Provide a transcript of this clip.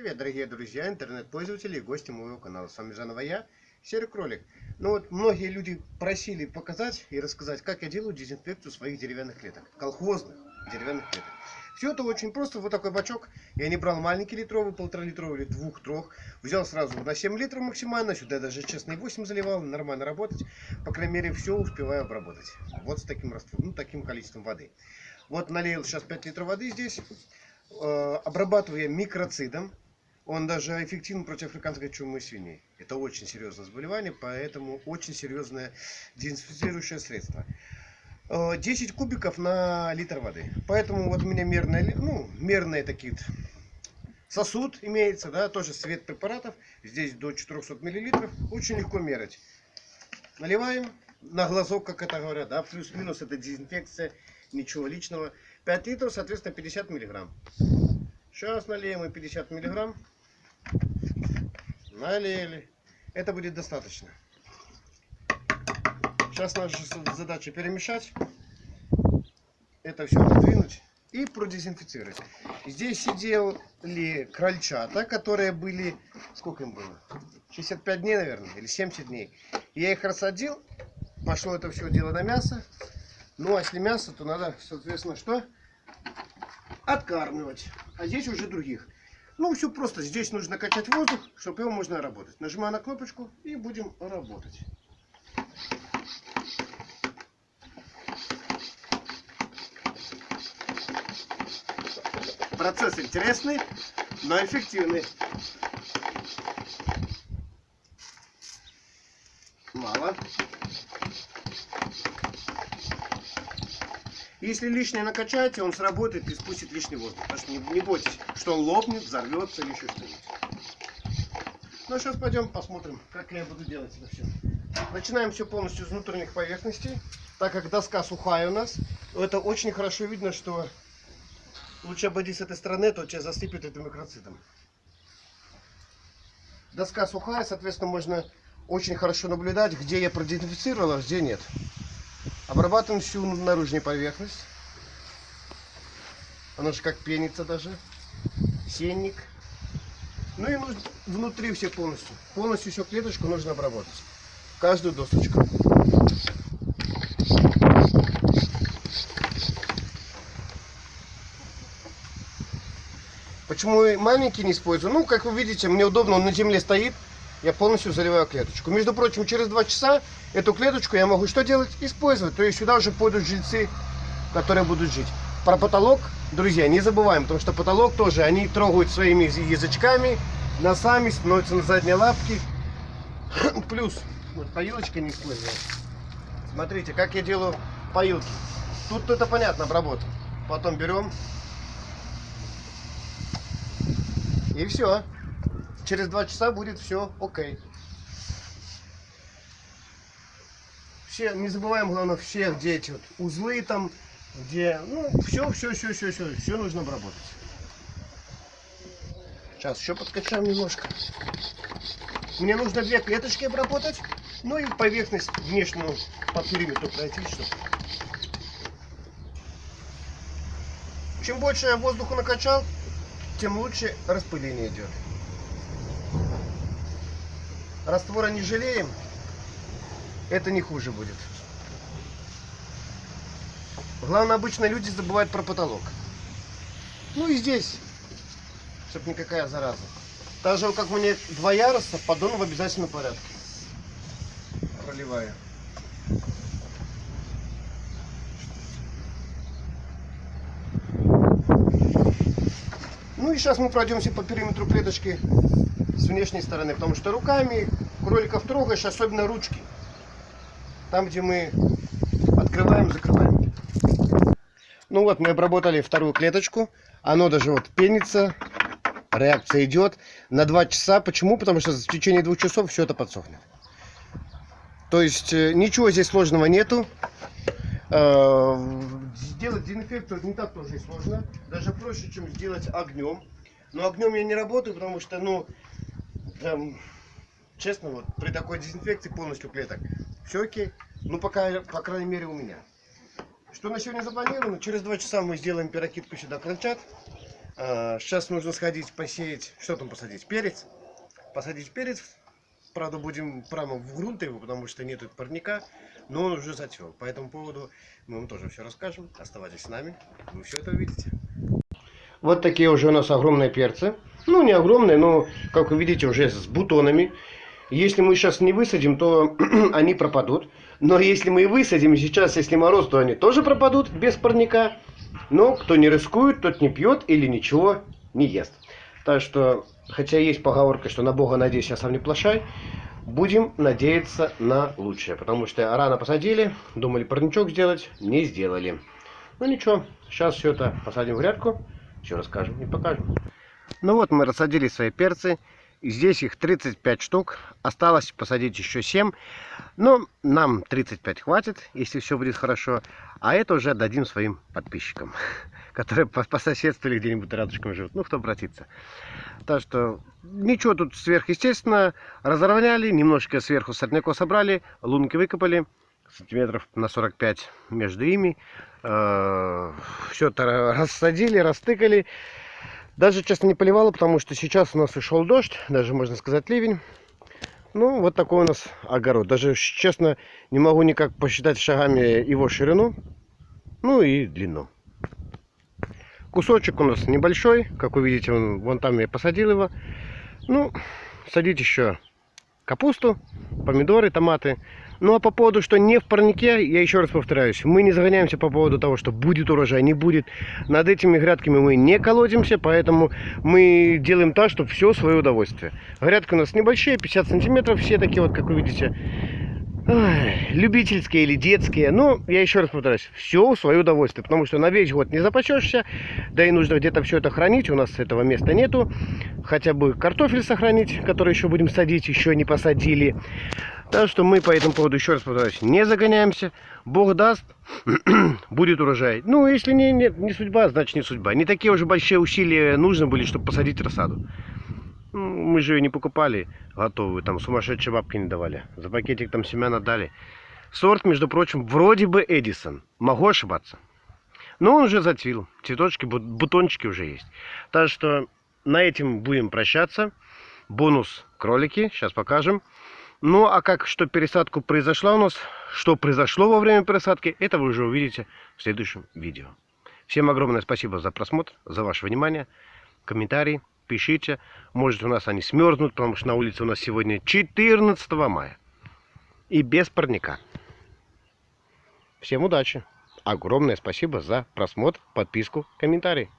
Привет, дорогие друзья, интернет-пользователи и гости моего канала. С вами заново я, Серый Кролик. Ну вот, многие люди просили показать и рассказать, как я делаю дезинфекцию своих деревянных клеток. Колхозных деревянных клеток. Все это очень просто. Вот такой бачок. Я не брал маленький литровый, полтора литровый или двух, трех. Взял сразу на 7 литров максимально. Сюда даже честно 8 заливал. Нормально работать. По крайней мере, все успеваю обработать. Вот с таким раствором, ну, таким количеством воды. Вот налил сейчас 5 литров воды здесь. Э, обрабатываю я микроцидом. Он даже эффективен против африканской чумы свиней. Это очень серьезное заболевание, поэтому очень серьезное дезинфицирующее средство. 10 э, кубиков на литр воды. Поэтому вот у меня мерные, ну, мерные такие сосуд имеется, да, тоже свет препаратов. Здесь до 400 миллилитров. Очень легко мерить. Наливаем на глазок, как это говорят, да, плюс-минус это дезинфекция, ничего личного. 5 литров, соответственно, 50 миллиграмм. Сейчас налеем и 50 миллиграмм. Налили. Это будет достаточно. Сейчас наша задача перемешать. Это все подвинуть и продезинфицировать. Здесь сидели крольчата, которые были... Сколько им было? 65 дней, наверное, или 70 дней. Я их рассадил. Пошло это все дело на мясо. Ну, а если мясо, то надо, соответственно, что? Откармливать. А здесь уже других. Ну, все просто. Здесь нужно качать воздух, чтобы его можно работать. Нажимаю на кнопочку и будем работать. Процесс интересный, но эффективный. Мало. Если лишнее накачаете, он сработает и спустит лишний воздух. Так что не, не бойтесь, что он лопнет, взорвется или еще что-нибудь. Ну, сейчас пойдем посмотрим, как я буду делать это все. Начинаем все полностью с внутренних поверхностей. Так как доска сухая у нас, это очень хорошо видно, что лучше обойди с этой стороны, то тебя засыпет этим микроцитом. Доска сухая, соответственно, можно очень хорошо наблюдать, где я продезинфицировал, а где нет. Обрабатываем всю наружную поверхность. Она же как пенится даже. Сенник. Ну и внутри все полностью. Полностью всю клеточку нужно обработать. Каждую досочку. Почему маленький не использую? Ну, как вы видите, мне удобно, он на земле стоит я полностью заливаю клеточку. Между прочим, через два часа эту клеточку я могу что делать? Использовать. То есть сюда уже пойдут жильцы, которые будут жить. Про потолок, друзья, не забываем, потому что потолок тоже, они трогают своими язычками, носами, становятся на задние лапки. Плюс, вот поилочка не использовала. Смотрите, как я делаю поилки. Тут это понятно, обработка. Потом берем. И все через два часа будет все окей. Все, не забываем, главное, все, где эти вот узлы там, где, ну, все, все, все, все, все, все нужно обработать. Сейчас еще подкачаем немножко. Мне нужно две клеточки обработать, ну и поверхность внешнюю по периметру пройти, чтобы... Чем больше я воздуха накачал, тем лучше распыление идет. Раствора не жалеем. Это не хуже будет. Главное, обычно люди забывают про потолок. Ну и здесь, чтобы никакая зараза. Так же, как у меня два яруса, поддон в обязательном порядке. Проливаю. Ну и сейчас мы пройдемся по периметру клеточки с внешней стороны, потому что руками кроликов трогаешь, особенно ручки. Там, где мы открываем, закрываем. Ну вот, мы обработали вторую клеточку. Оно даже вот пенится. Реакция идет на 2 часа. Почему? Потому что в течение двух часов все это подсохнет. То есть э, ничего здесь сложного нету. Э, сделать дезинфекцию не так тоже сложно. Даже проще, чем сделать огнем. Но огнем я не работаю, потому что, ну, прям, честно, вот при такой дезинфекции полностью клеток все окей. Ну, пока, по крайней мере, у меня. Что на сегодня запланировано? Через два часа мы сделаем перекидку сюда крольчат. Сейчас нужно сходить посеять, что там посадить? Перец. Посадить перец. Правда, будем прямо в грунт его, потому что нету парника. Но он уже зацвел. По этому поводу мы вам тоже все расскажем. Оставайтесь с нами, вы все это увидите. Вот такие уже у нас огромные перцы. Ну, не огромные, но, как вы видите, уже с бутонами. Если мы сейчас не высадим, то они пропадут. Но если мы и высадим сейчас, если мороз, то они тоже пропадут без парника. Но кто не рискует, тот не пьет или ничего не ест. Так что, хотя есть поговорка, что на Бога надейся, а сам не плашай, будем надеяться на лучшее. Потому что рано посадили, думали парничок сделать, не сделали. Ну ничего, сейчас все это посадим в грядку, все расскажем и покажем. Ну вот мы рассадили свои перцы. Здесь их 35 штук. Осталось посадить еще 7. Но нам 35 хватит, если все будет хорошо. А это уже дадим своим подписчикам, которые по, по соседству или где-нибудь рядышком живут. Ну, кто обратится. Так что ничего тут сверхъестественно. Разровняли, немножко сверху сорняков собрали, лунки выкопали. Сантиметров на 45 между ими. Э, все это рассадили, растыкали. Даже, честно, не поливало, потому что сейчас у нас и дождь, даже, можно сказать, ливень. Ну, вот такой у нас огород. Даже, честно, не могу никак посчитать шагами его ширину, ну и длину. Кусочек у нас небольшой, как вы видите, вон, вон там я посадил его. Ну, садить еще капусту, помидоры, томаты. Ну а по поводу, что не в парнике, я еще раз повторяюсь, мы не загоняемся по поводу того, что будет урожай, не будет. Над этими грядками мы не колодимся, поэтому мы делаем так, чтобы все свое удовольствие. Грядки у нас небольшие, 50 сантиметров, все такие вот, как вы видите, Любительские или детские. Но я еще раз повторяюсь, все в свое удовольствие. Потому что на весь год не запасешься. Да и нужно где-то все это хранить. У нас этого места нету. Хотя бы картофель сохранить, который еще будем садить, еще не посадили. Так что мы по этому поводу, еще раз повторяюсь, не загоняемся. Бог даст, будет урожай. Ну, если не, не, не судьба, значит не судьба. Не такие уже большие усилия нужны были, чтобы посадить рассаду. Ну, мы же ее не покупали готовую, там сумасшедшие бабки не давали. За пакетик там семян отдали. Сорт, между прочим, вроде бы Эдисон. Могу ошибаться. Но он уже зацвел. Цветочки, бутончики уже есть. Так что на этом будем прощаться. Бонус кролики. Сейчас покажем. Ну, а как, что пересадку произошла у нас, что произошло во время пересадки, это вы уже увидите в следующем видео. Всем огромное спасибо за просмотр, за ваше внимание, комментарии, пишите. Может у нас они смерзнут, потому что на улице у нас сегодня 14 мая. И без парника. Всем удачи. Огромное спасибо за просмотр, подписку, комментарий.